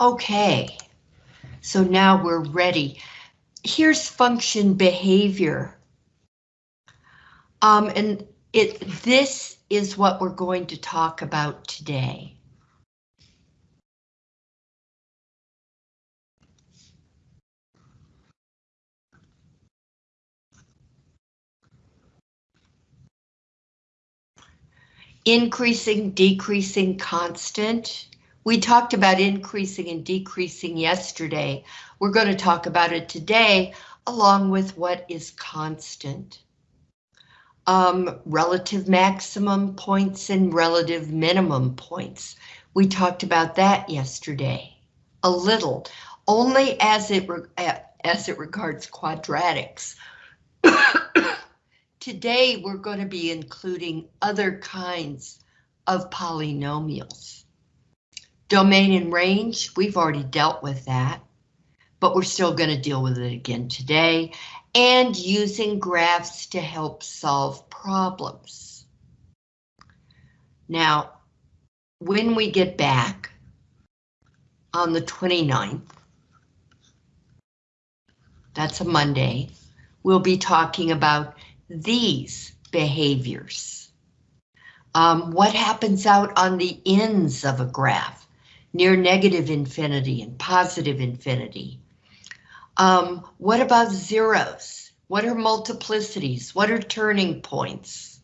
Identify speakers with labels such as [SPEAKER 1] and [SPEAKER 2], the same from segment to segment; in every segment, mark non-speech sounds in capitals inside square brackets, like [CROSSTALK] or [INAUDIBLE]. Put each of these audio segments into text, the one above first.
[SPEAKER 1] Okay, so now we're ready. Here's function behavior. Um, and it this is what we're going to talk about today. Increasing, decreasing, constant. We talked about increasing and decreasing yesterday. We're going to talk about it today, along with what is constant. Um, relative maximum points and relative minimum points. We talked about that yesterday, a little, only as it, as it regards quadratics. [COUGHS] Today, we're going to be including other kinds of polynomials. Domain and range, we've already dealt with that, but we're still going to deal with it again today, and using graphs to help solve problems. Now, when we get back on the 29th, that's a Monday, we'll be talking about these behaviors. Um, what happens out on the ends of a graph, near negative infinity and positive infinity? Um, what about zeros? What are multiplicities? What are turning points?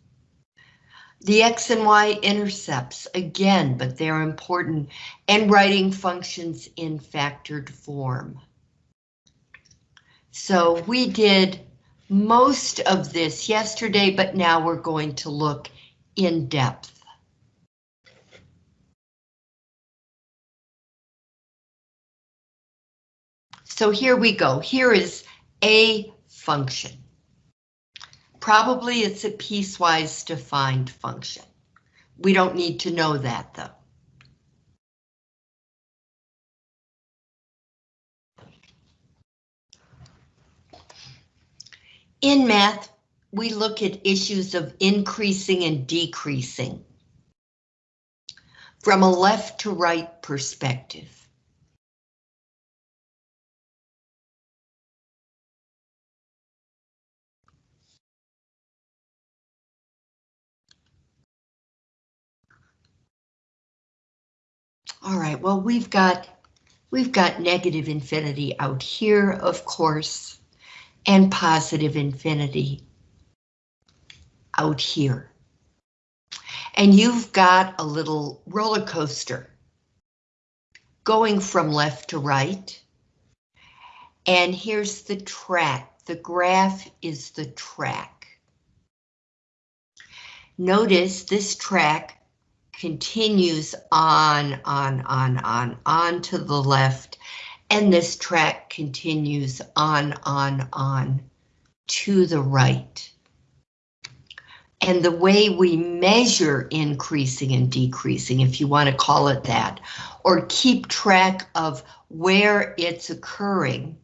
[SPEAKER 1] The X and Y intercepts, again, but they're important, and writing functions in factored form. So we did most of this yesterday, but now we're going to look in depth. So here we go. Here is a function. Probably it's a piecewise defined function. We don't need to know that though. In math, we look at issues of increasing and decreasing from a left to right perspective. All right, well, we've got we've got negative infinity out here, of course and positive infinity out here. And you've got a little roller coaster going from left to right. And here's the track. The graph is the track. Notice this track continues on, on, on, on, on to the left and this track continues on, on, on to the right. And the way we measure increasing and decreasing, if you want to call it that, or keep track of where it's occurring,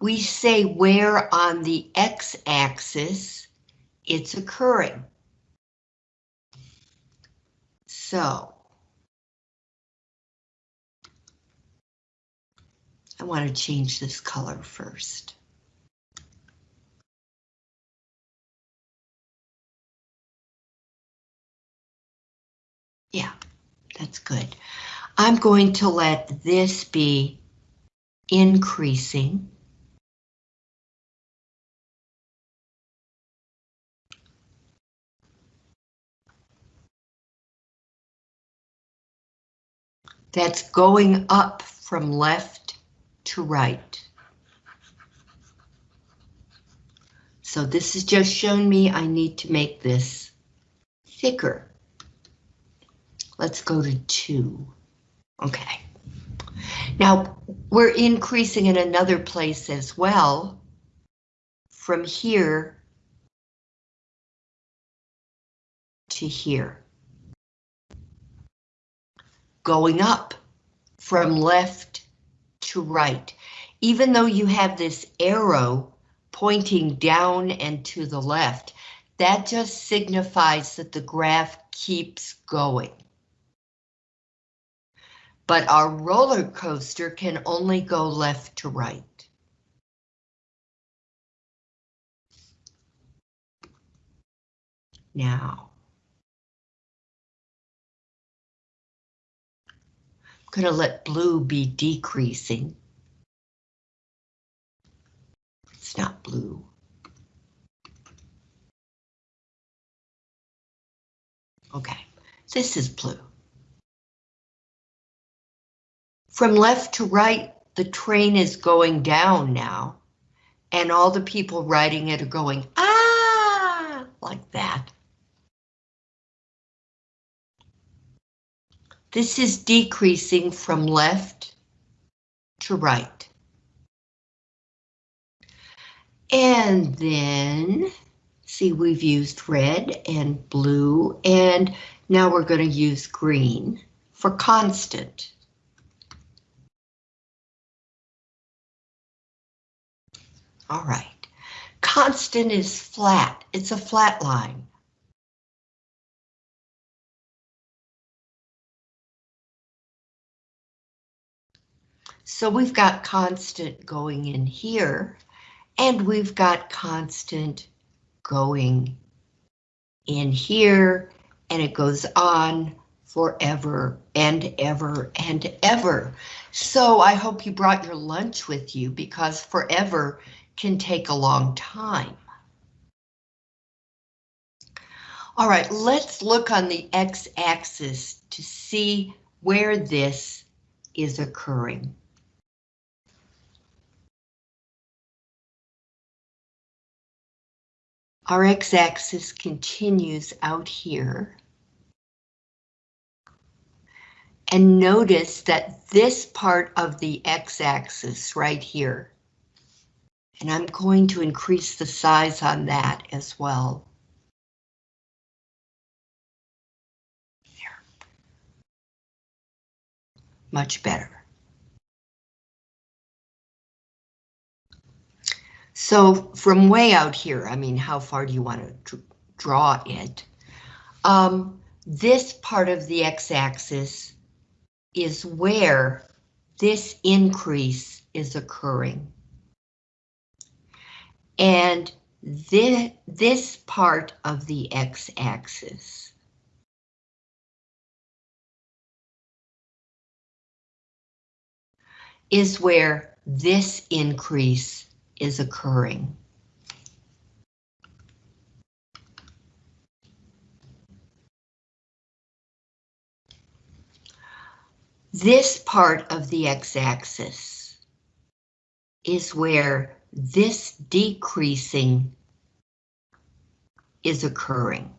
[SPEAKER 1] we say where on the x-axis it's occurring. So I want to change this color first. Yeah, that's good. I'm going to let this be increasing. That's going up from left to right. So this has just shown me I need to make this thicker. Let's go to two. Okay. Now we're increasing in another place as well. From here to here. Going up from left to right. Even though you have this arrow pointing down and to the left, that just signifies that the graph keeps going. but our roller coaster can only go left to right. Now, Going to let blue be decreasing. It's not blue. Okay, this is blue. From left to right, the train is going down now, and all the people riding it are going, ah, like that. This is decreasing from left to right. And then, see, we've used red and blue, and now we're going to use green for constant. All right, constant is flat, it's a flat line. So we've got constant going in here, and we've got constant going in here, and it goes on forever and ever and ever. So I hope you brought your lunch with you because forever can take a long time. All right, let's look on the x-axis to see where this is occurring. Our x-axis continues out here. And notice that this part of the x-axis right here, and I'm going to increase the size on that as well. Much better. So from way out here, I mean, how far do you want to draw it? Um, this part of the x-axis is where this increase is occurring. And this, this part of the x-axis is where this increase is occurring. This part of the x-axis is where this decreasing is occurring.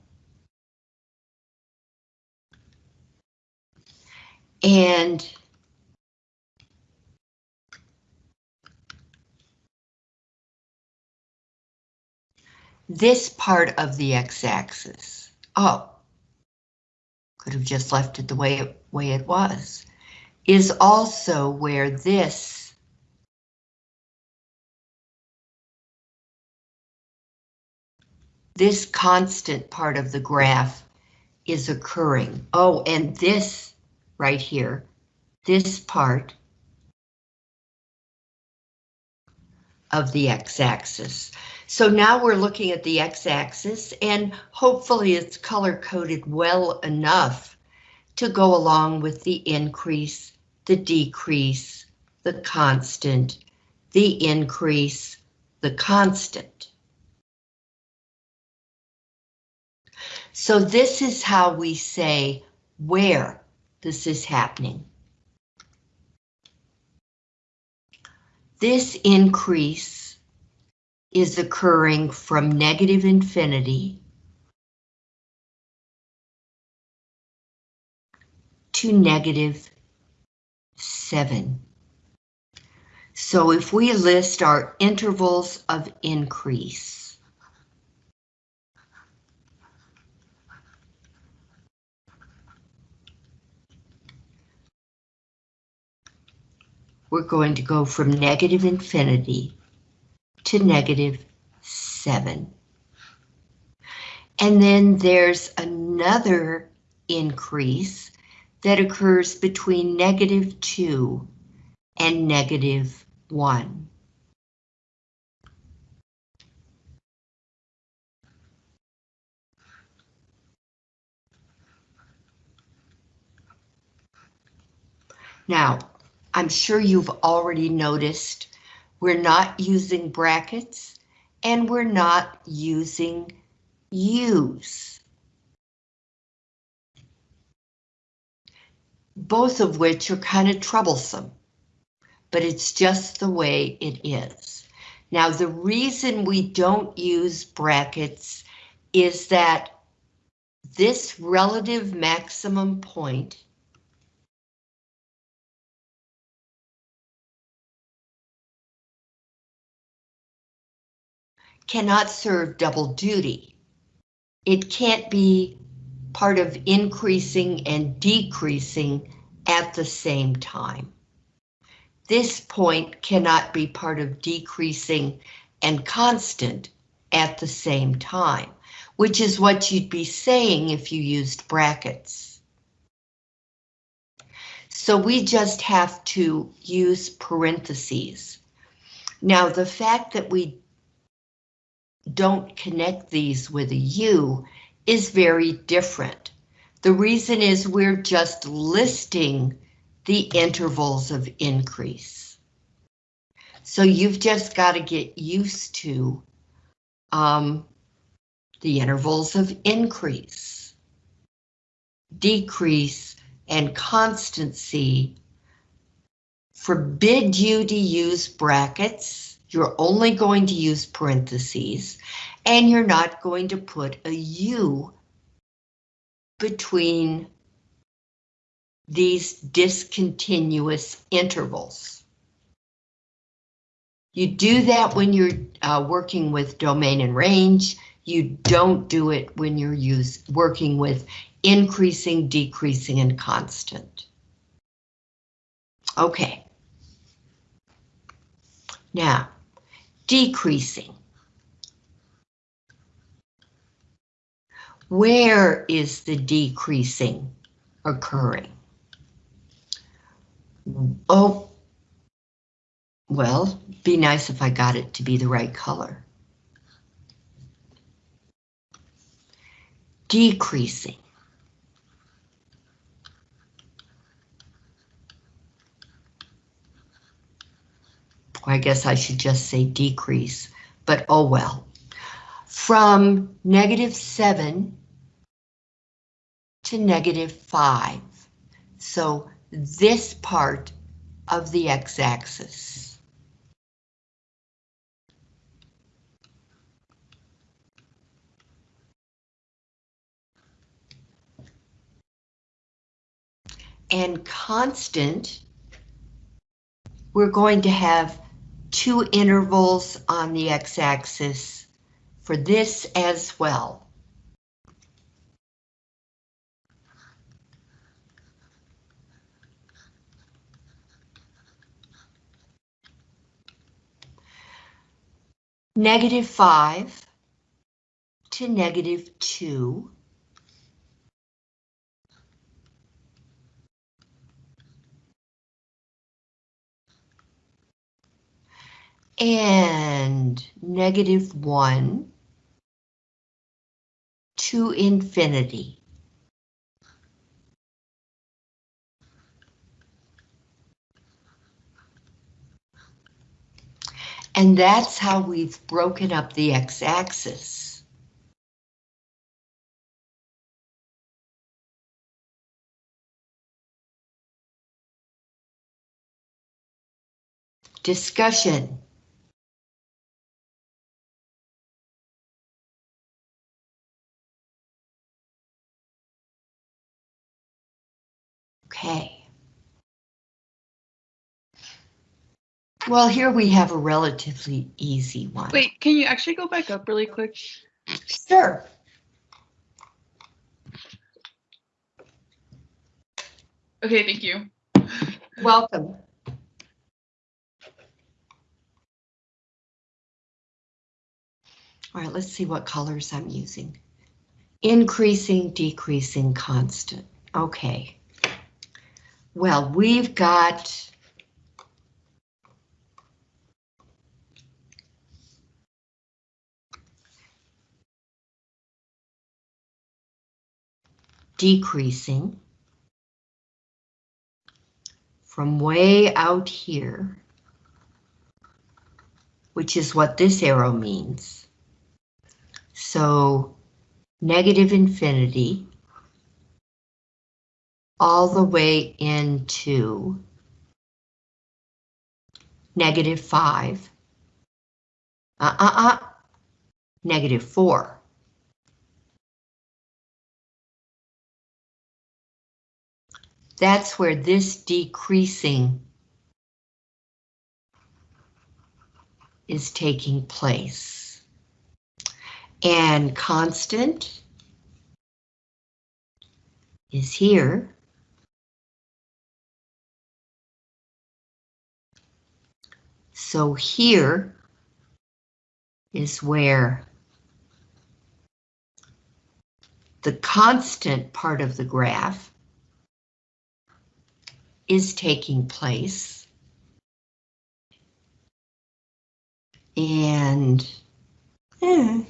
[SPEAKER 1] And this part of the x-axis. Oh, could have just left it the way it, way it was, is also where this this constant part of the graph is occurring. Oh, and this right here, this part of the x-axis. So now we're looking at the x-axis and hopefully it's color coded well enough to go along with the increase, the decrease, the constant, the increase, the constant. So this is how we say where this is happening. This increase is occurring from negative infinity to negative 7. So if we list our intervals of increase, we're going to go from negative infinity to negative 7. And then there's another increase that occurs between negative 2 and negative 1. Now, I'm sure you've already noticed we're not using brackets and we're not using use. Both of which are kind of troublesome, but it's just the way it is. Now, the reason we don't use brackets is that this relative maximum point cannot serve double duty. It can't be part of increasing and decreasing at the same time. This point cannot be part of decreasing and constant at the same time, which is what you'd be saying if you used brackets. So we just have to use parentheses. Now the fact that we don't connect these with a U is very different. The reason is we're just listing the intervals of increase. So you've just got to get used to um, the intervals of increase, decrease, and constancy forbid you to use brackets you're only going to use parentheses, and you're not going to put a U between these discontinuous intervals. You do that when you're uh, working with domain and range. You don't do it when you're use, working with increasing, decreasing, and constant. Okay. Now, decreasing. Where is the decreasing occurring? Oh, well, be nice if I got it to be the right color. Decreasing. I guess I should just say decrease, but oh well. From negative 7 to negative 5. So this part of the x-axis. And constant, we're going to have two intervals on the x-axis for this as well. Negative 5 to negative 2. And negative 1 to infinity. And that's how we've broken up the x-axis. Discussion. Okay. Well, here we have a relatively easy one.
[SPEAKER 2] Wait, can you actually go back up really quick?
[SPEAKER 1] Sure.
[SPEAKER 2] Okay, thank you.
[SPEAKER 1] Welcome. All right, let's see what colors I'm using. Increasing, decreasing, constant. Okay. Well, we've got decreasing from way out here, which is what this arrow means. So negative infinity all the way into negative 5, uh-uh-uh, negative 4. That's where this decreasing is taking place. And constant is here. So here is where the constant part of the graph is taking place. And eh,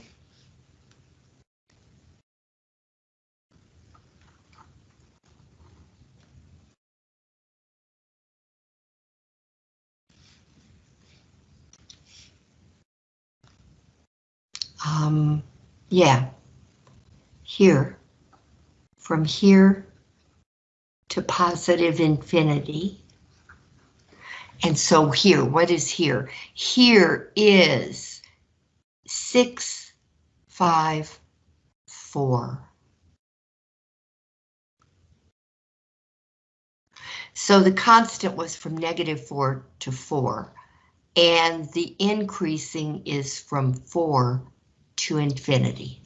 [SPEAKER 1] um, yeah, here, from here to positive infinity. And so here, what is here? Here is six, five, four. So the constant was from negative four to four, and the increasing is from four to infinity.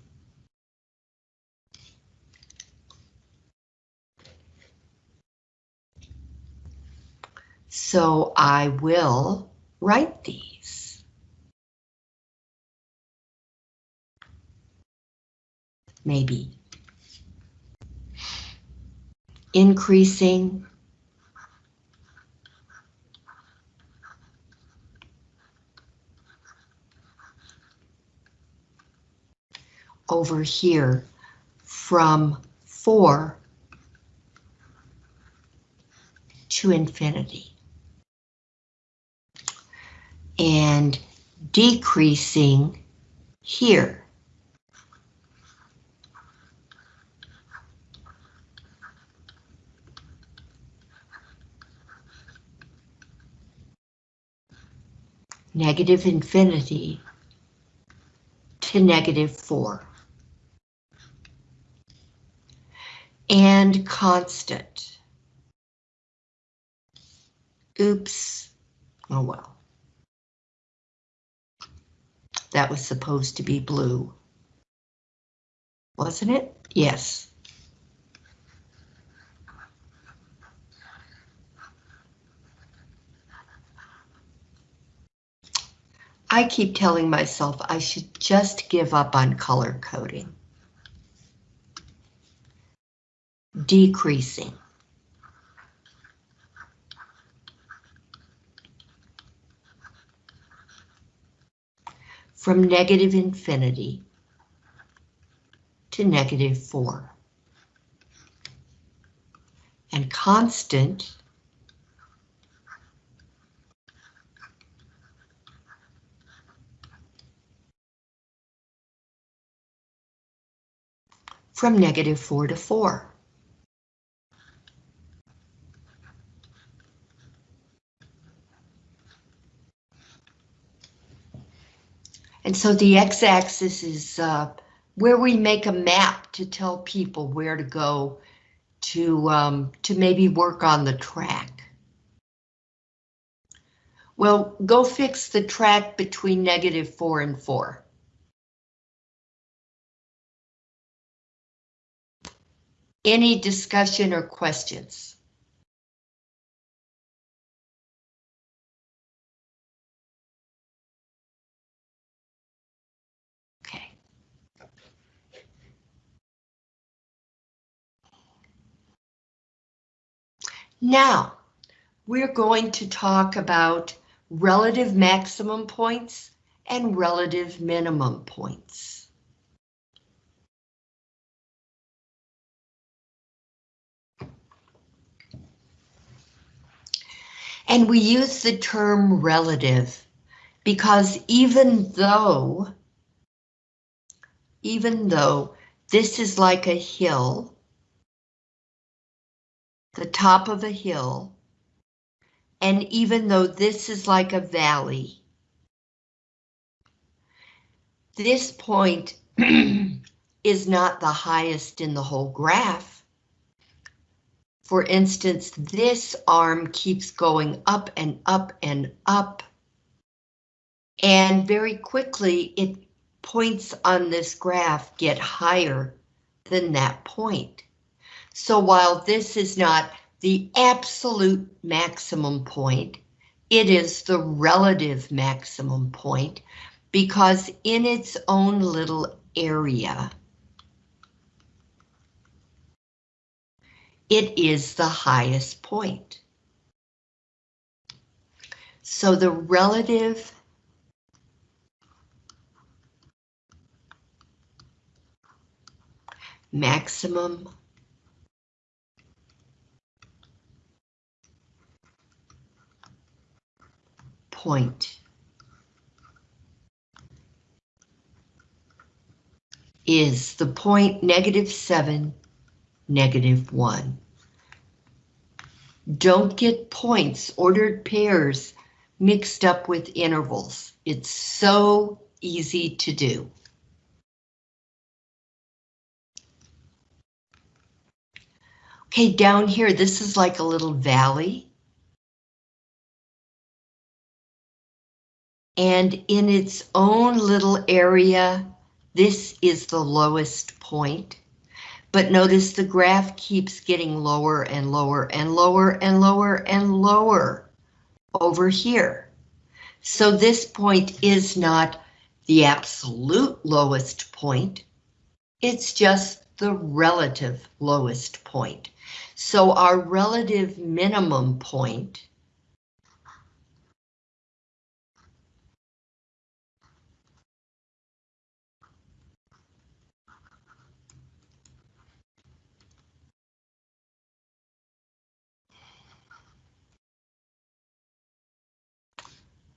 [SPEAKER 1] So I will write these. Maybe. Increasing. Over here from four to infinity. And decreasing here. Negative infinity to negative four. And constant. Oops. Oh well. That was supposed to be blue. Wasn't it? Yes. I keep telling myself I should just give up on color coding. Decreasing. from negative infinity to negative 4. And constant from negative 4 to 4. And so the x-axis is uh, where we make a map to tell people where to go to, um, to maybe work on the track. Well, go fix the track between negative 4 and 4. Any discussion or questions? Now, we're going to talk about relative maximum points and relative minimum points. And we use the term relative because even though, even though this is like a hill, the top of a hill, and even though this is like a valley, this point [CLEARS THROAT] is not the highest in the whole graph. For instance, this arm keeps going up and up and up. And very quickly, it points on this graph get higher than that point. So while this is not the absolute maximum point, it is the relative maximum point because in its own little area, it is the highest point. So the relative maximum point is the point negative 7 negative 1. Don't get points, ordered pairs, mixed up with intervals. It's so easy to do. Okay, down here, this is like a little valley. And in its own little area, this is the lowest point. But notice the graph keeps getting lower and lower and lower and lower and lower over here. So this point is not the absolute lowest point. It's just the relative lowest point. So our relative minimum point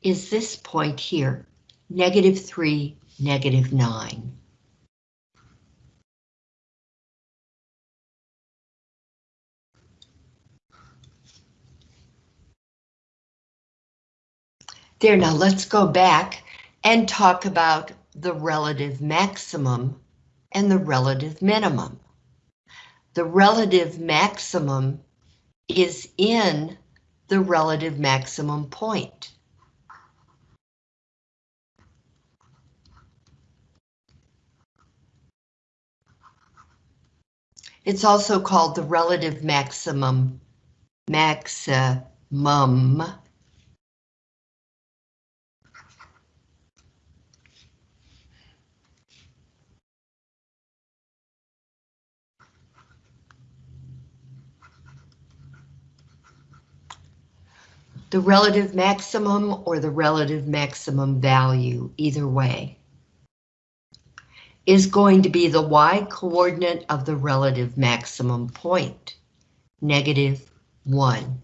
[SPEAKER 1] is this point here, negative 3, negative 9. There, now let's go back and talk about the relative maximum and the relative minimum. The relative maximum is in the relative maximum point. It's also called the relative maximum, maximum. The relative maximum or the relative maximum value, either way is going to be the y coordinate of the relative maximum point, negative 1.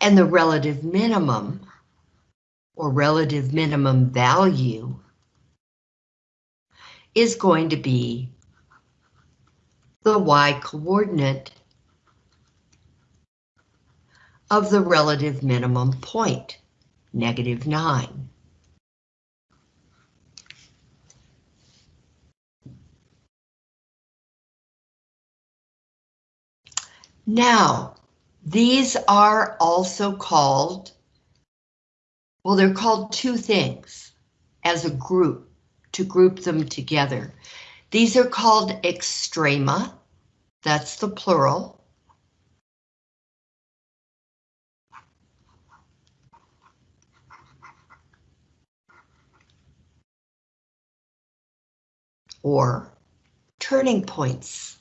[SPEAKER 1] And the relative minimum, or relative minimum value, is going to be the y coordinate of the relative minimum point, negative 9. Now, these are also called, well, they're called two things as a group, to group them together. These are called extrema, that's the plural. Or turning points.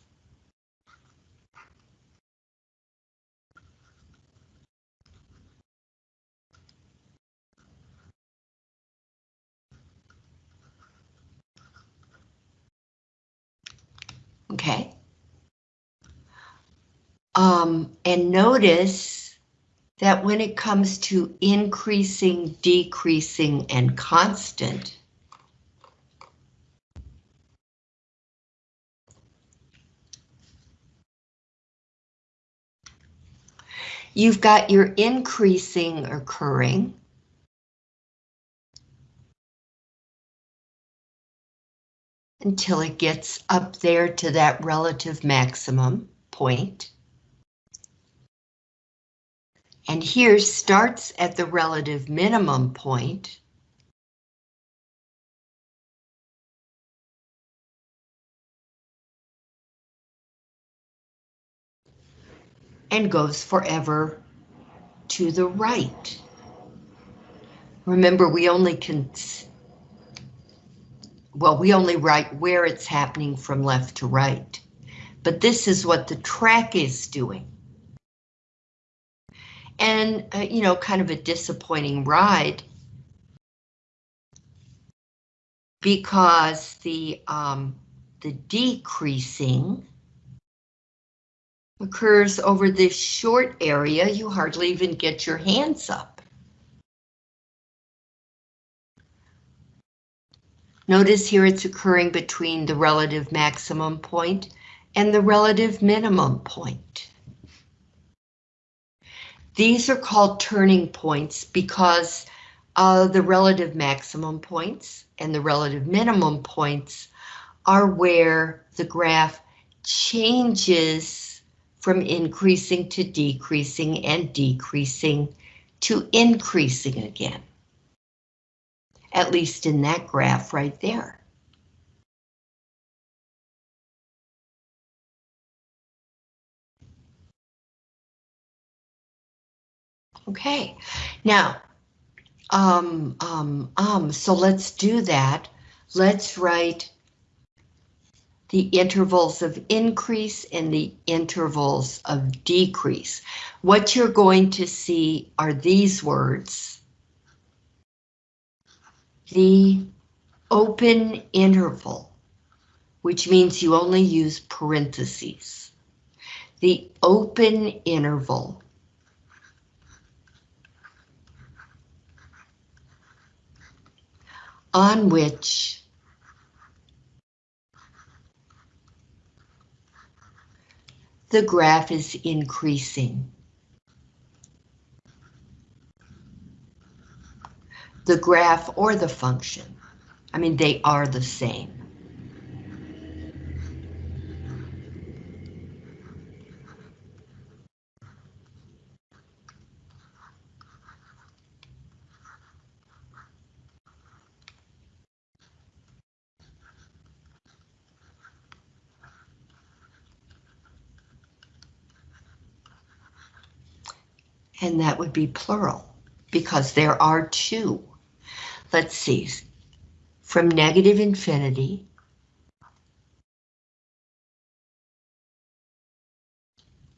[SPEAKER 1] Okay. Um, and notice that when it comes to increasing, decreasing, and constant, you've got your increasing occurring, until it gets up there to that relative maximum point. And here starts at the relative minimum point. And goes forever to the right. Remember, we only can well, we only write where it's happening from left to right. But this is what the track is doing. And, uh, you know, kind of a disappointing ride. Because the, um, the decreasing occurs over this short area, you hardly even get your hands up. Notice here it's occurring between the relative maximum point and the relative minimum point. These are called turning points because uh, the relative maximum points and the relative minimum points are where the graph changes from increasing to decreasing and decreasing to increasing again at least in that graph right there. Okay, now, um, um, um, so let's do that. Let's write the intervals of increase and the intervals of decrease. What you're going to see are these words the open interval, which means you only use parentheses. The open interval on which the graph is increasing. The graph or the function. I mean, they are the same. And that would be plural because there are two let's see, from negative infinity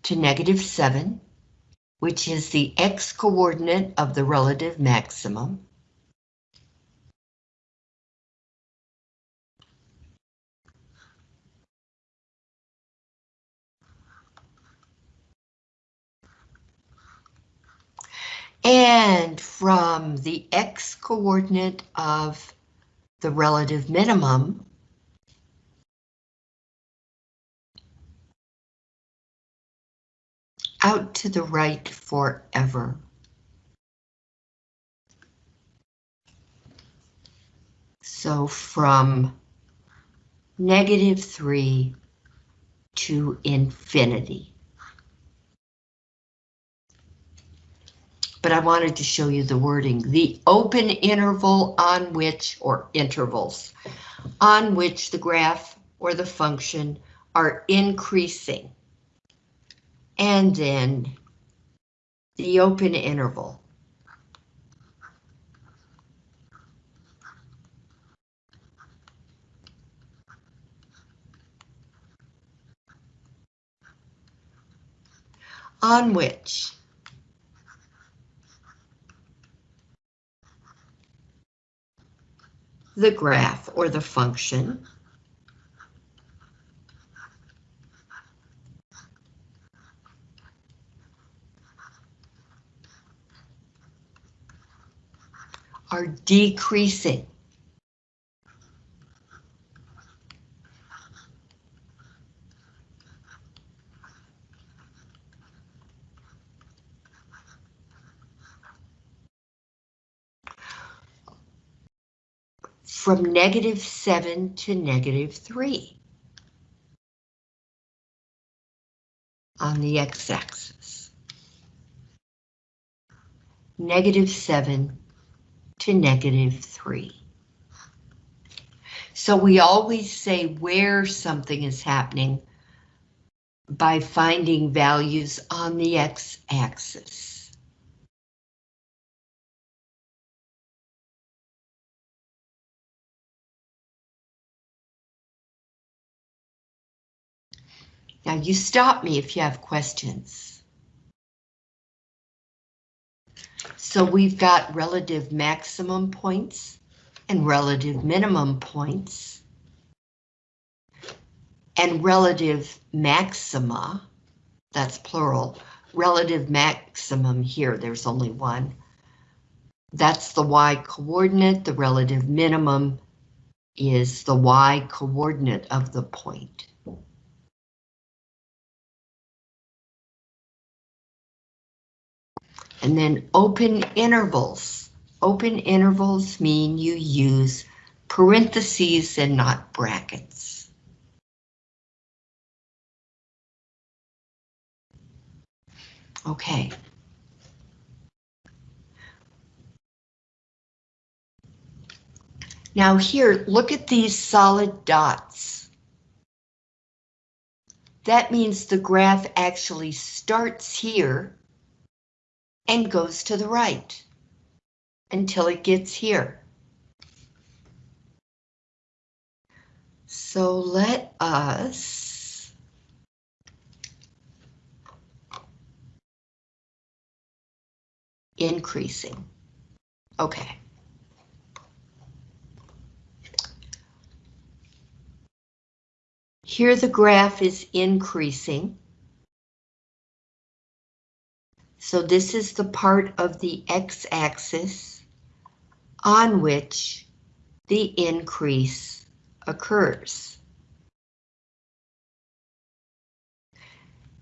[SPEAKER 1] to negative 7, which is the x-coordinate of the relative maximum. And from the x coordinate of the relative minimum, out to the right forever. So from negative 3 to infinity. But I wanted to show you the wording. The open interval on which, or intervals, on which the graph or the function are increasing. And then the open interval. on which the graph or the function. are decreasing. From negative seven to negative three. On the x-axis. Negative seven to negative 3. So we always say where something is happening by finding values on the x-axis. Now you stop me if you have questions. So we've got relative maximum points and relative minimum points. And relative maxima, that's plural, relative maximum here, there's only one. That's the y coordinate, the relative minimum is the y coordinate of the point. And then open intervals. Open intervals mean you use parentheses and not brackets. Okay. Now here, look at these solid dots. That means the graph actually starts here and goes to the right until it gets here. So let us increasing. Okay. Here the graph is increasing. So this is the part of the x-axis on which the increase occurs.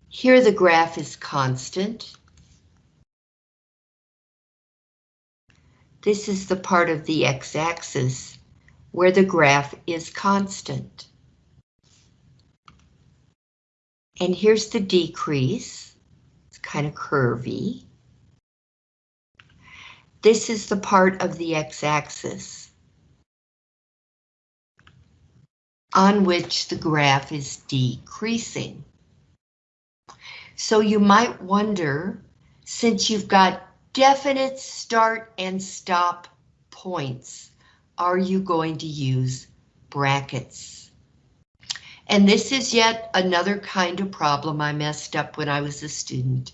[SPEAKER 1] Here the graph is constant. This is the part of the x-axis where the graph is constant. And here's the decrease kind of curvy. This is the part of the x-axis on which the graph is decreasing. So you might wonder, since you've got definite start and stop points, are you going to use brackets? And this is yet another kind of problem I messed up when I was a student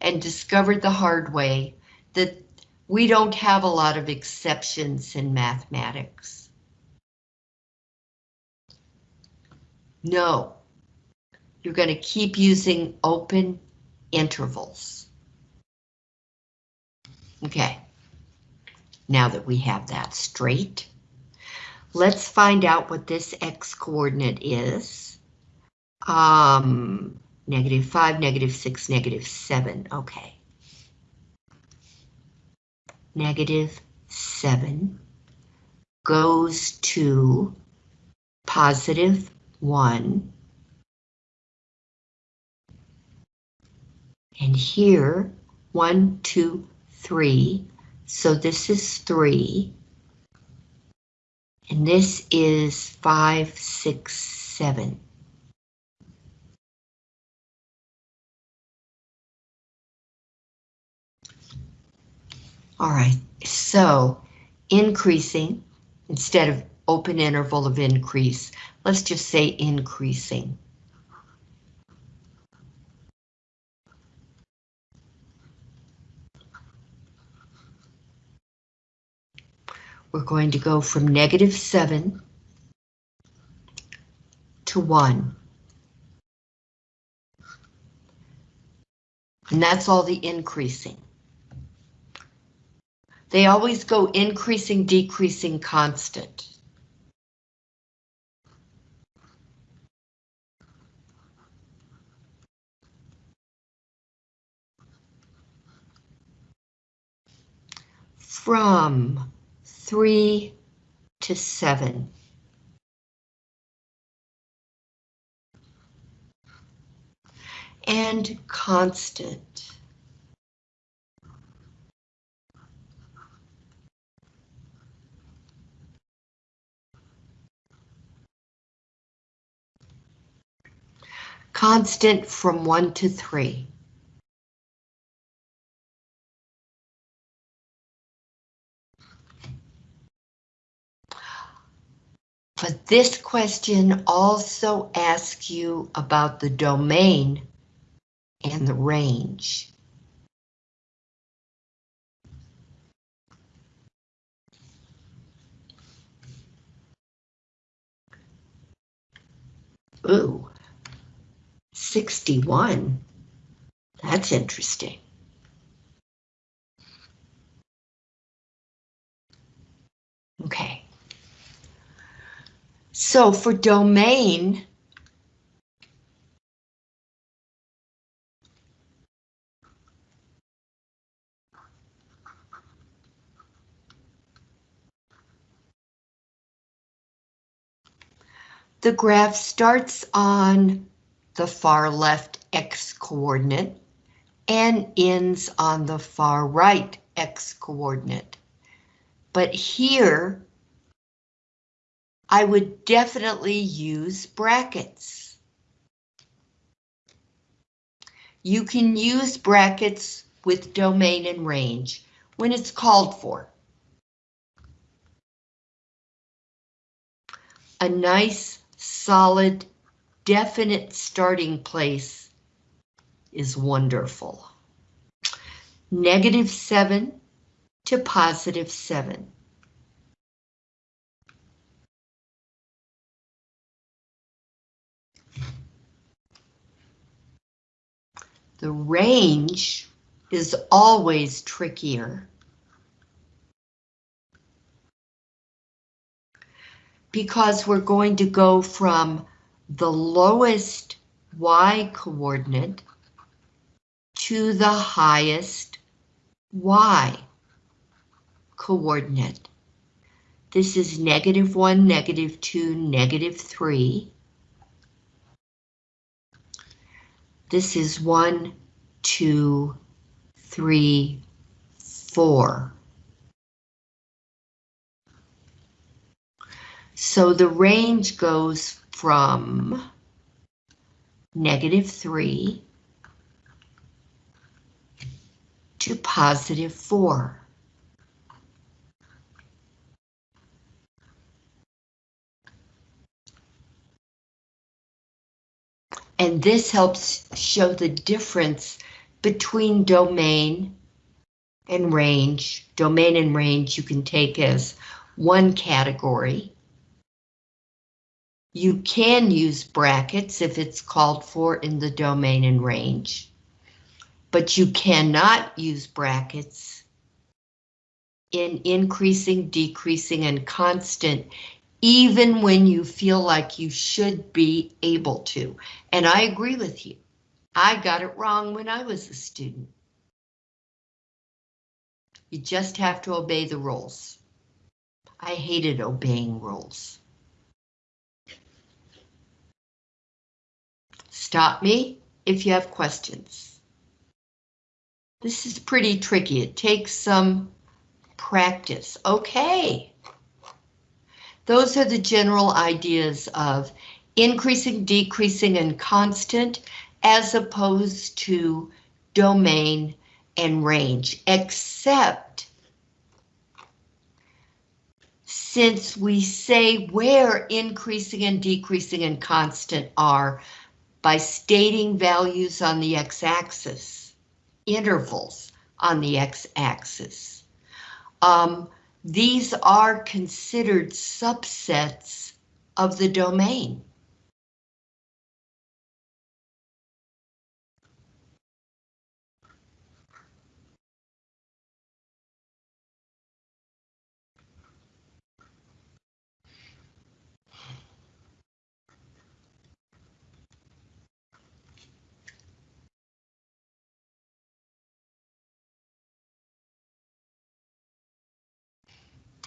[SPEAKER 1] and discovered the hard way that we don't have a lot of exceptions in mathematics. No, you're going to keep using open intervals. Okay, now that we have that straight, let's find out what this x coordinate is. Um, negative 5, negative 6, negative 7. Okay. Negative 7 goes to positive 1. And here, 1, 2, 3. So this is 3. And this is 5, 6, 7. All right, so increasing instead of open interval of increase, let's just say increasing. We're going to go from negative 7 to 1. And that's all the increasing. They always go increasing, decreasing, constant. From three to seven. And constant. Constant from one to three. But this question also asks you about the domain and the range. Ooh, 61. That's interesting. Okay. So for domain, the graph starts on the far left x coordinate and ends on the far right x coordinate. But here, I would definitely use brackets. You can use brackets with domain and range when it's called for. A nice, solid, definite starting place is wonderful. Negative 7 to positive 7. The range is always trickier. Because we're going to go from the lowest y coordinate to the highest y coordinate. This is negative 1, negative 2, negative 3. This is 1, 2, 3, 4. So the range goes from negative 3 to positive 4. And this helps show the difference between domain and range. Domain and range you can take as one category. You can use brackets if it's called for in the domain and range, but you cannot use brackets in increasing, decreasing, and constant, even when you feel like you should be able to. And I agree with you. I got it wrong when I was a student. You just have to obey the rules. I hated obeying rules. Stop me if you have questions. This is pretty tricky. It takes some practice. Okay. Those are the general ideas of increasing, decreasing, and constant as opposed to domain and range, except since we say where increasing and decreasing and constant are by stating values on the x-axis, intervals on the x-axis. Um, these are considered subsets of the domain.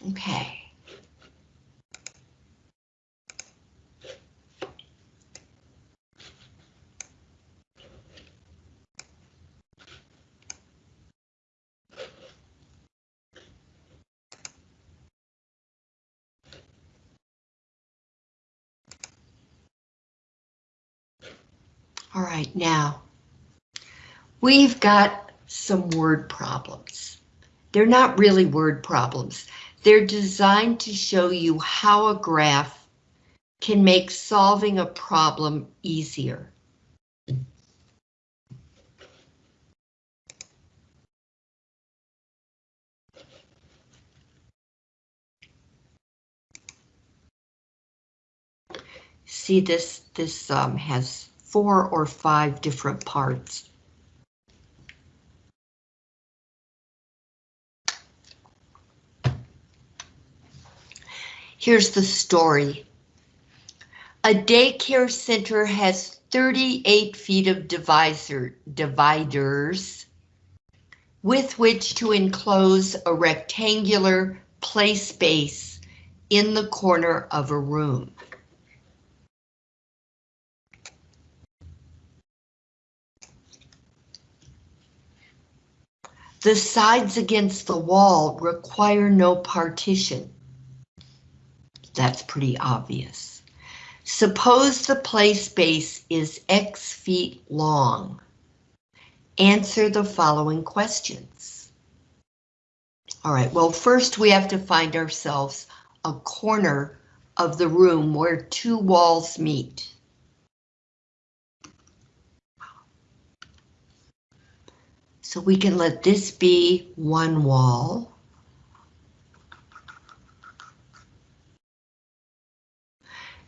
[SPEAKER 1] Okay. All right, now we've got some word problems. They're not really word problems. They're designed to show you how a graph can make solving a problem easier. See this, this um, has four or five different parts. Here's the story. A daycare center has 38 feet of divisor, dividers with which to enclose a rectangular play space in the corner of a room. The sides against the wall require no partition. That's pretty obvious. Suppose the play space is X feet long. Answer the following questions. All right, well, first we have to find ourselves a corner of the room where two walls meet. So we can let this be one wall.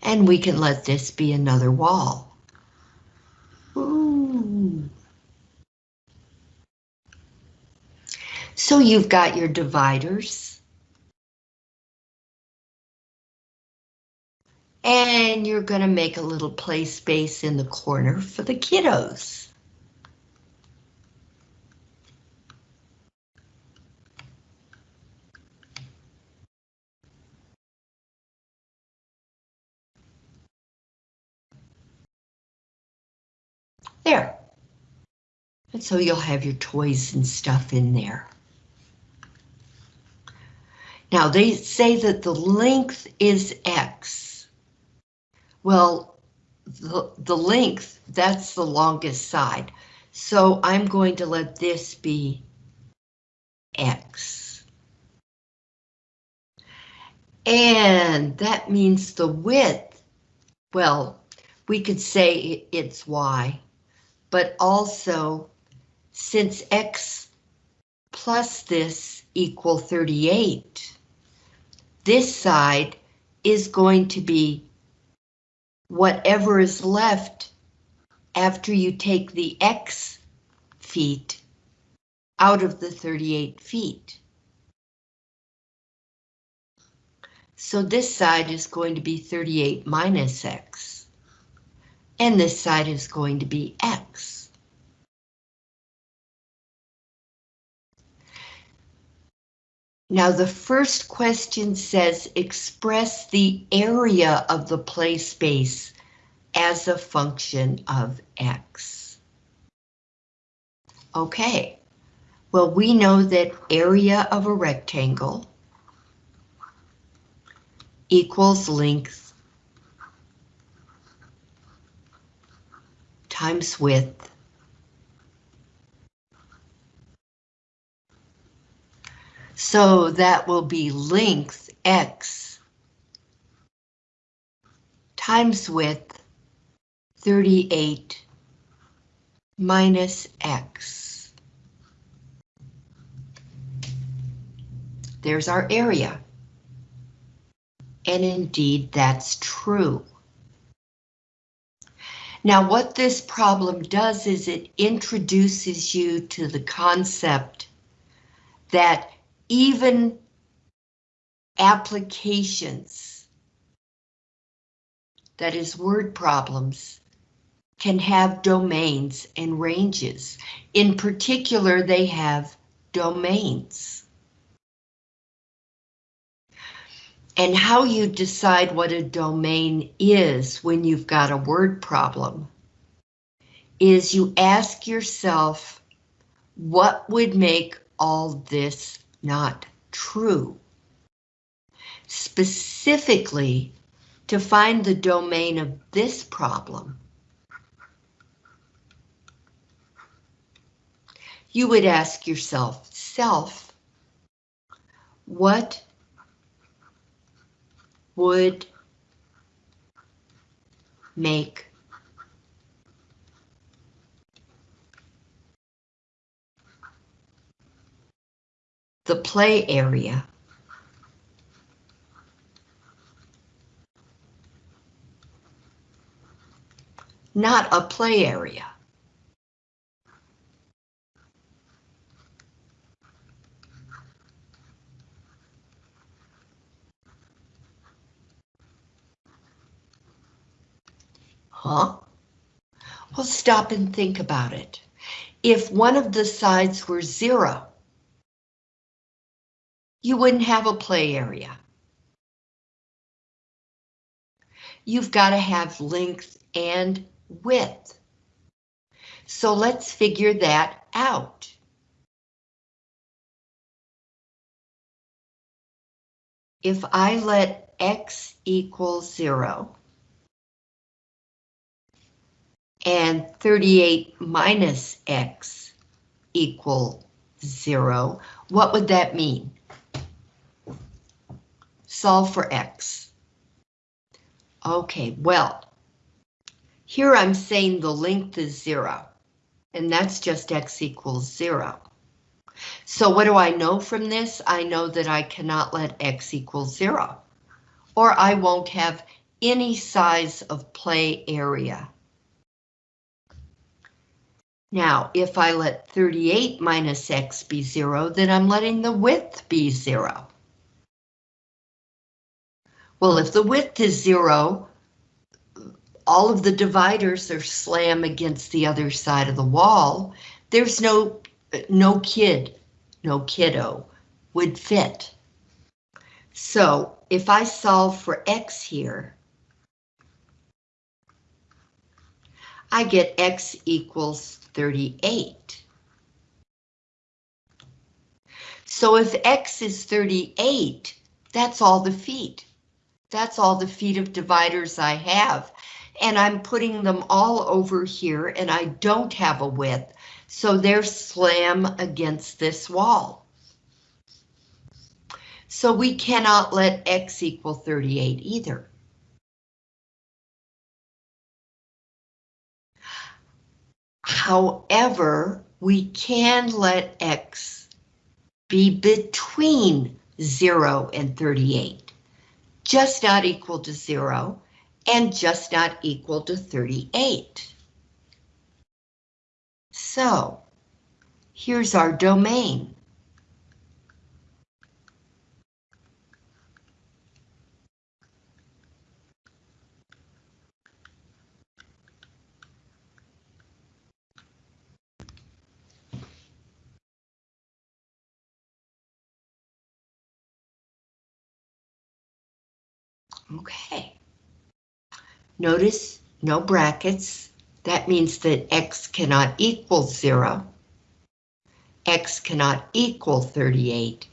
[SPEAKER 1] And we can let this be another wall. Ooh. So you've got your dividers. And you're going to make a little play space in the corner for the kiddos. There. And so you'll have your toys and stuff in there. Now they say that the length is X. Well, the, the length, that's the longest side. So I'm going to let this be X. And that means the width, well, we could say it's Y but also since X plus this equal 38, this side is going to be whatever is left after you take the X feet out of the 38 feet. So this side is going to be 38 minus X and this side is going to be X. Now the first question says express the area of the play space as a function of X. Okay, well we know that area of a rectangle equals length times width So that will be length X times width 38 minus X. There's our area. And indeed, that's true. Now what this problem does is it introduces you to the concept that even applications, that is word problems, can have domains and ranges. In particular, they have domains. And how you decide what a domain is when you've got a word problem is you ask yourself, what would make all this not true? Specifically, to find the domain of this problem, you would ask yourself, self, what would make the play area not a play area. Huh? Well, stop and think about it. If one of the sides were zero, you wouldn't have a play area. You've got to have length and width. So let's figure that out. If I let x equal zero, and 38 minus x equal zero, what would that mean? Solve for x. Okay, well, here I'm saying the length is zero, and that's just x equals zero. So what do I know from this? I know that I cannot let x equal zero, or I won't have any size of play area. Now, if I let 38 minus x be zero, then I'm letting the width be zero. Well, if the width is zero, all of the dividers are slam against the other side of the wall. There's no, no kid, no kiddo would fit. So if I solve for x here, I get x equals 38. So if x is 38, that's all the feet. That's all the feet of dividers I have and I'm putting them all over here and I don't have a width, so they're slam against this wall. So we cannot let x equal 38 either. However, we can let x be between 0 and 38, just not equal to 0, and just not equal to 38. So here's our domain. Okay. Notice no brackets. That means that x cannot equal 0. x cannot equal 38,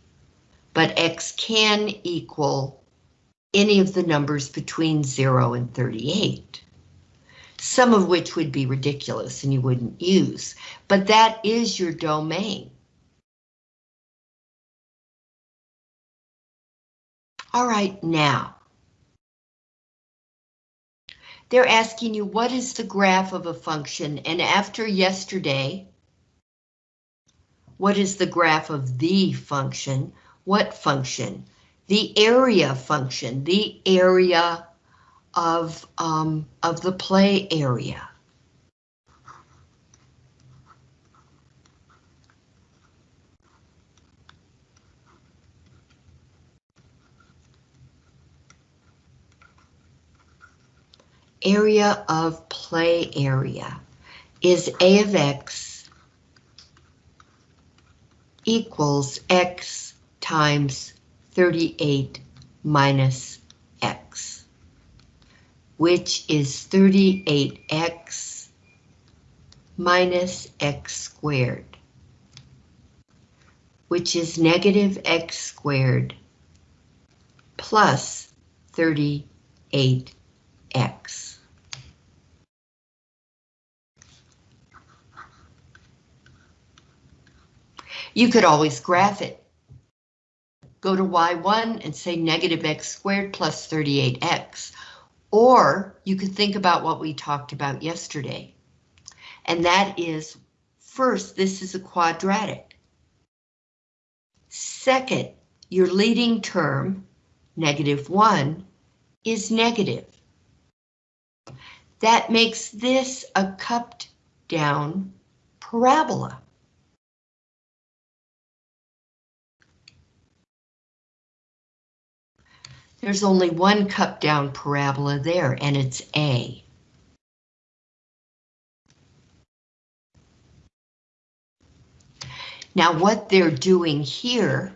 [SPEAKER 1] but x can equal any of the numbers between 0 and 38. Some of which would be ridiculous and you wouldn't use, but that is your domain. All right, now, they're asking you what is the graph of a function and after yesterday, what is the graph of the function? What function? The area function, the area of, um, of the play area. Area of play area is A of X equals X times 38 minus x, which is 38x minus x squared, which is negative x squared plus 38x. You could always graph it. Go to y1 and say negative x squared plus 38x. Or you could think about what we talked about yesterday. And that is, first, this is a quadratic. Second, your leading term, negative 1, is negative. That makes this a cupped down parabola. There's only one cup down parabola there, and it's A. Now what they're doing here,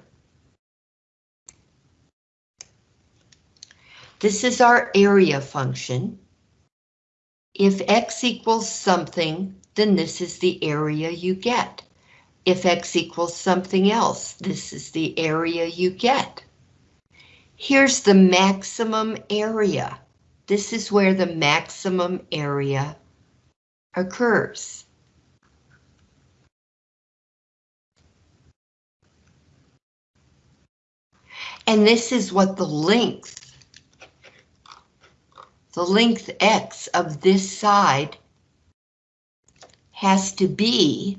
[SPEAKER 1] this is our area function. If x equals something, then this is the area you get. If x equals something else, this is the area you get. Here's the maximum area. This is where the maximum area occurs. And this is what the length, the length x of this side has to be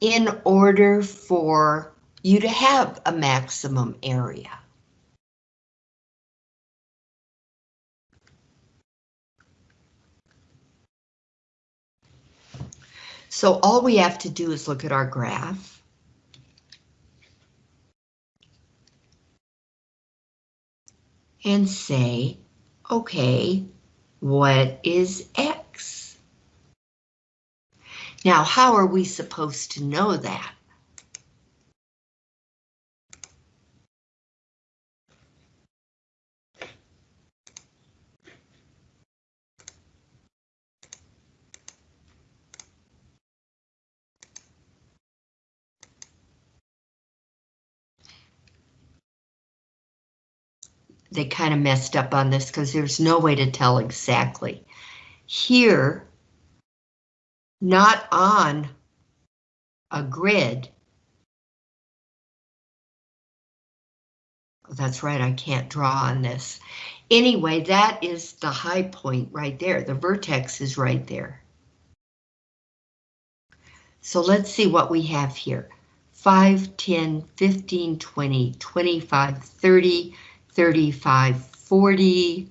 [SPEAKER 1] in order for you to have a maximum area. So all we have to do is look at our graph. And say, okay, what is X? Now, how are we supposed to know that? They kind of messed up on this because there's no way to tell exactly. Here, not on a grid. Oh, that's right, I can't draw on this. Anyway, that is the high point right there. The vertex is right there. So let's see what we have here. 5, 10, 15, 20, 25, 30, 35, 40.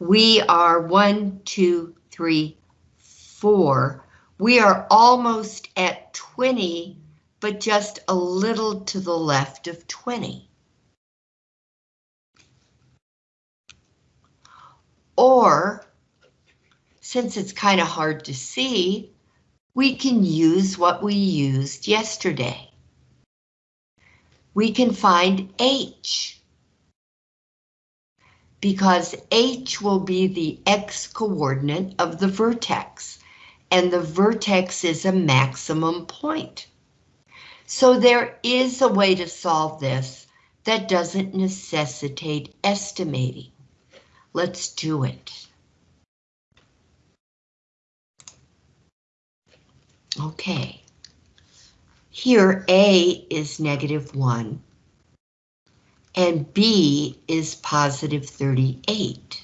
[SPEAKER 1] We are one, two, three, four. We are almost at 20, but just a little to the left of 20. Or, since it's kind of hard to see, we can use what we used yesterday. We can find H because H will be the X coordinate of the vertex, and the vertex is a maximum point. So there is a way to solve this that doesn't necessitate estimating. Let's do it. Okay. Here A is negative 1 and B is positive 38.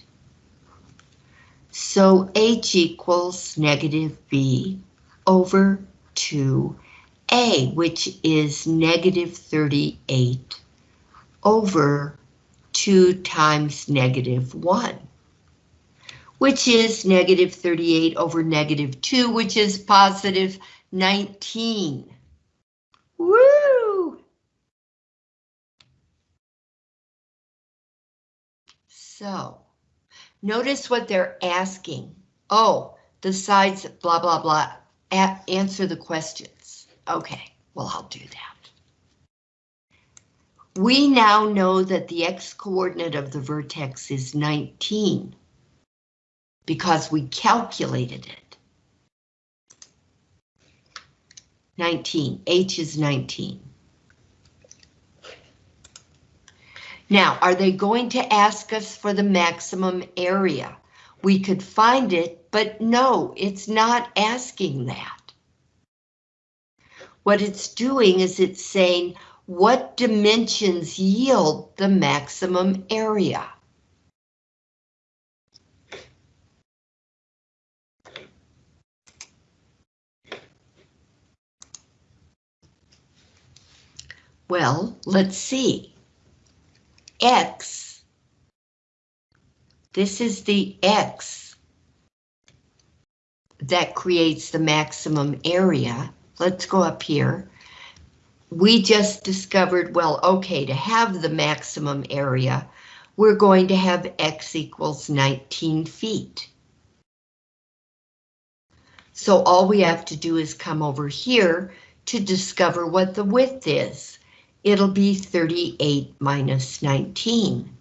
[SPEAKER 1] So H equals negative B over 2A, which is negative 38 over 2 times negative 1, which is negative 38 over negative 2, which is positive 19. Woo! So, notice what they're asking. Oh, the sides, blah, blah, blah. Answer the questions. Okay, well, I'll do that. We now know that the x-coordinate of the vertex is 19 because we calculated it. 19, H is 19. Now, are they going to ask us for the maximum area? We could find it, but no, it's not asking that. What it's doing is it's saying, what dimensions yield the maximum area? Well, let's see. X, this is the X that creates the maximum area. Let's go up here. We just discovered, well, okay, to have the maximum area, we're going to have X equals 19 feet. So all we have to do is come over here to discover what the width is it'll be 38 minus 19,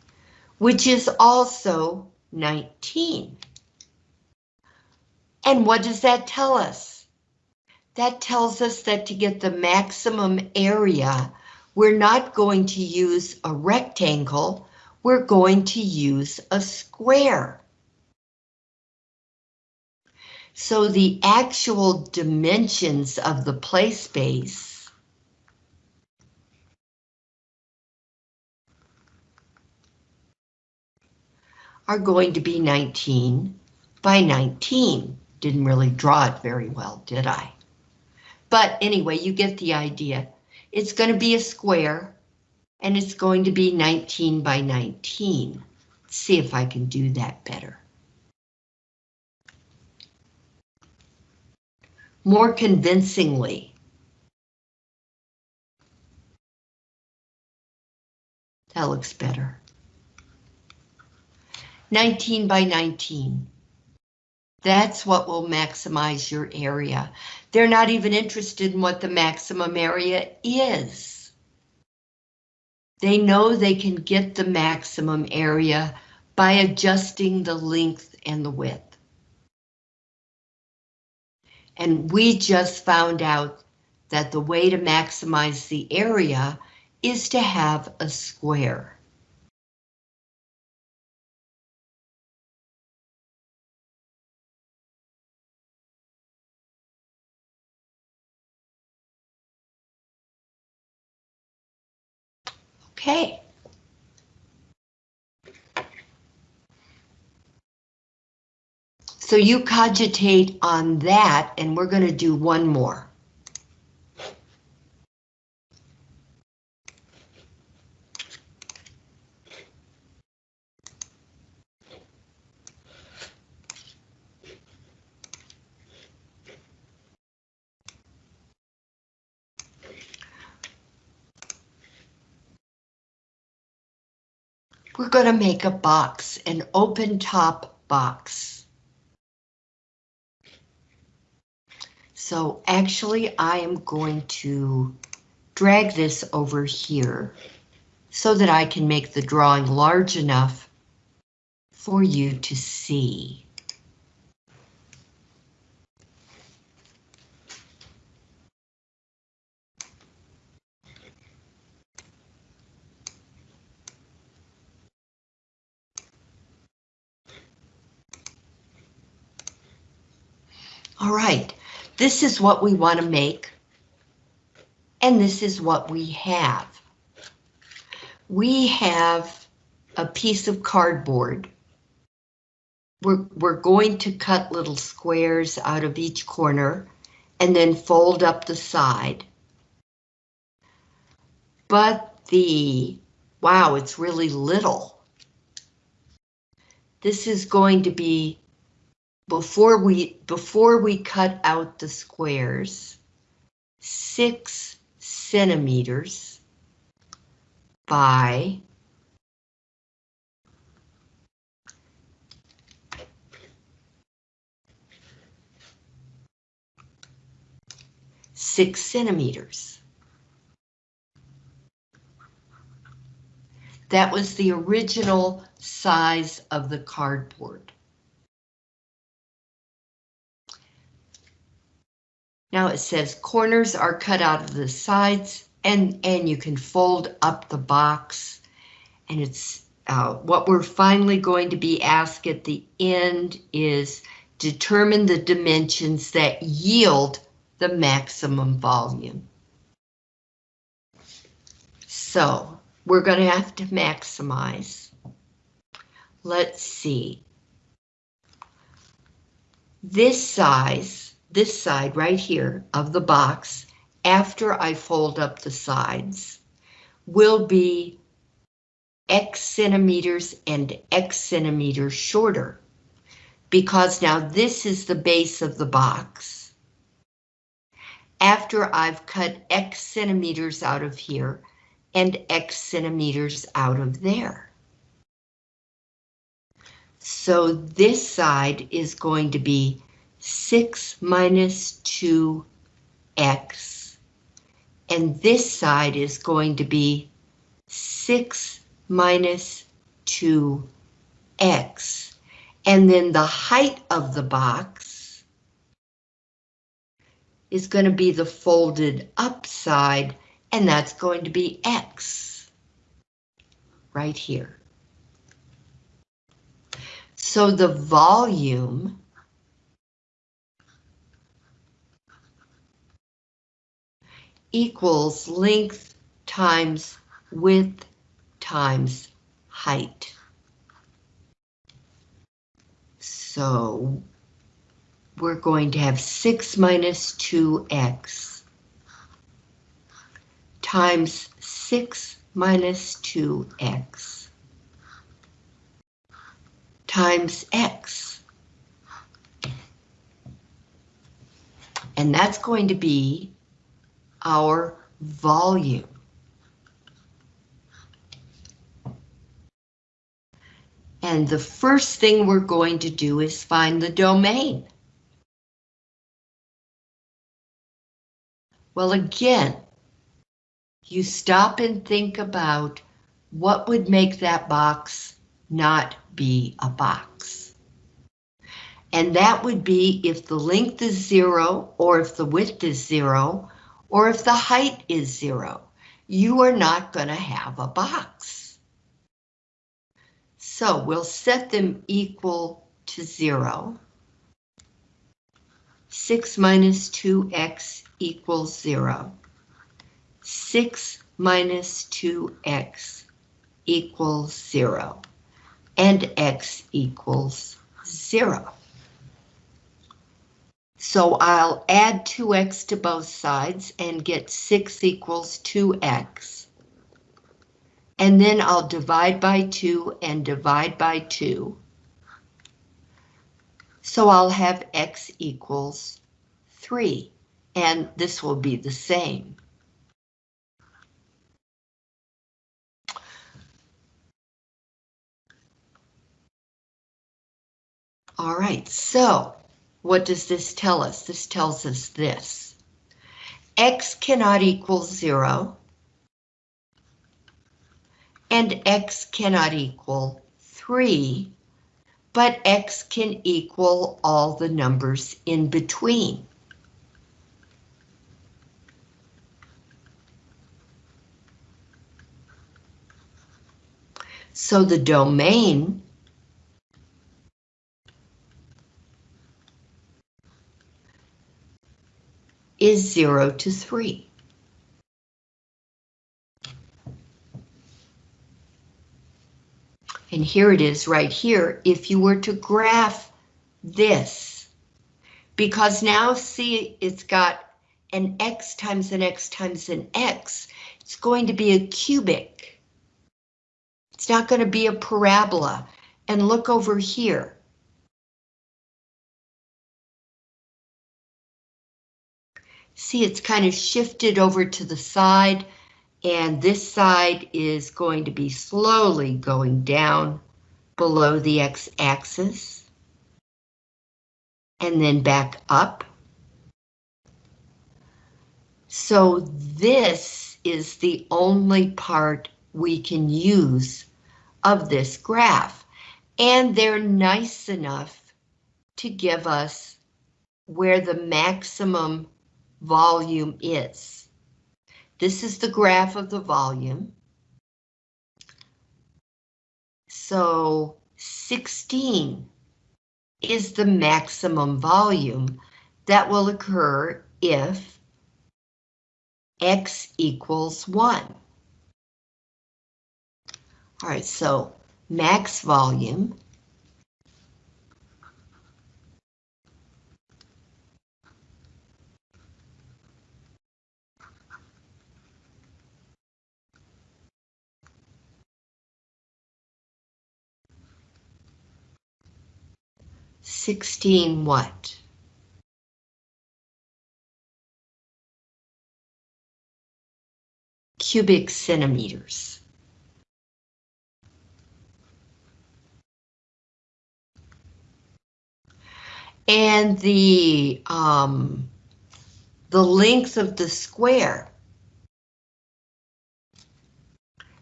[SPEAKER 1] which is also 19. And what does that tell us? That tells us that to get the maximum area, we're not going to use a rectangle, we're going to use a square. So the actual dimensions of the play space are going to be 19 by 19. Didn't really draw it very well, did I? But anyway, you get the idea. It's going to be a square, and it's going to be 19 by 19. Let's see if I can do that better. More convincingly. That looks better. 19 by 19. That's what will maximize your area. They're not even interested in what the maximum area is. They know they can get the maximum area by adjusting the length and the width. And we just found out that the way to maximize the area is to have a square. Okay. So you cogitate on that, and we're going to do one more. We're going to make a box, an open top box. So actually I am going to drag this over here so that I can make the drawing large enough for you to see. All right, this is what we want to make. And this is what we have. We have a piece of cardboard. We're, we're going to cut little squares out of each corner and then fold up the side. But the, wow, it's really little. This is going to be before we before we cut out the squares, six centimeters by six centimeters. That was the original size of the cardboard. Now it says corners are cut out of the sides and, and you can fold up the box. And it's uh, what we're finally going to be asked at the end is determine the dimensions that yield the maximum volume. So we're going to have to maximize. Let's see. This size, this side right here of the box, after I fold up the sides, will be X centimeters and X centimeters shorter. Because now this is the base of the box. After I've cut X centimeters out of here, and X centimeters out of there. So this side is going to be 6 minus 2x. And this side is going to be 6 minus 2x. And then the height of the box is going to be the folded up side and that's going to be X right here. So the volume equals length times width times height. So we're going to have 6 minus 2x times 6 minus 2x times x. And that's going to be our volume. And the first thing we're going to do is find the domain. Well, again, you stop and think about what would make that box not be a box. And that would be if the length is zero, or if the width is zero, or if the height is zero. You are not going to have a box. So we'll set them equal to zero. 6 minus 2x equals zero. 6 minus 2x equals 0, and x equals 0. So I'll add 2x to both sides and get 6 equals 2x. And then I'll divide by 2 and divide by 2. So I'll have x equals 3, and this will be the same. All right, so what does this tell us? This tells us this. X cannot equal zero. And X cannot equal three, but X can equal all the numbers in between. So the domain is 0 to 3. And here it is right here, if you were to graph this, because now see it's got an x times an x times an x, it's going to be a cubic. It's not going to be a parabola. And look over here. See, it's kind of shifted over to the side, and this side is going to be slowly going down below the x-axis, and then back up. So this is the only part we can use of this graph. And they're nice enough to give us where the maximum volume is. This is the graph of the volume. So 16 is the maximum volume that will occur if x equals 1. All right, so max volume Sixteen what? Cubic centimeters. And the, um, the length of the square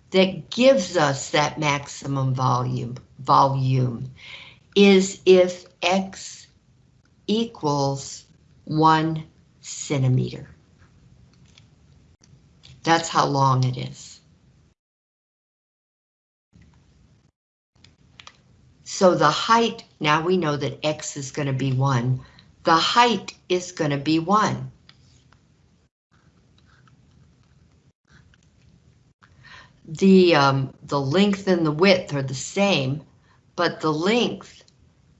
[SPEAKER 1] that gives us that maximum volume, volume is if x equals one centimeter. That's how long it is. So the height, now we know that x is going to be 1. The height is going to be 1. The, um, the length and the width are the same, but the length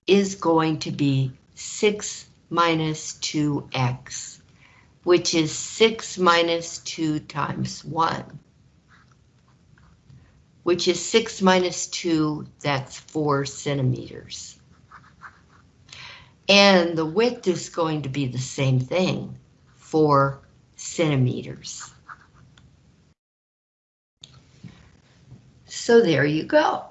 [SPEAKER 1] is going to be 6 minus 2x, which is 6 minus 2 times 1, which is 6 minus 2, that's 4 centimeters. And the width is going to be the same thing, 4 centimeters. So there you go.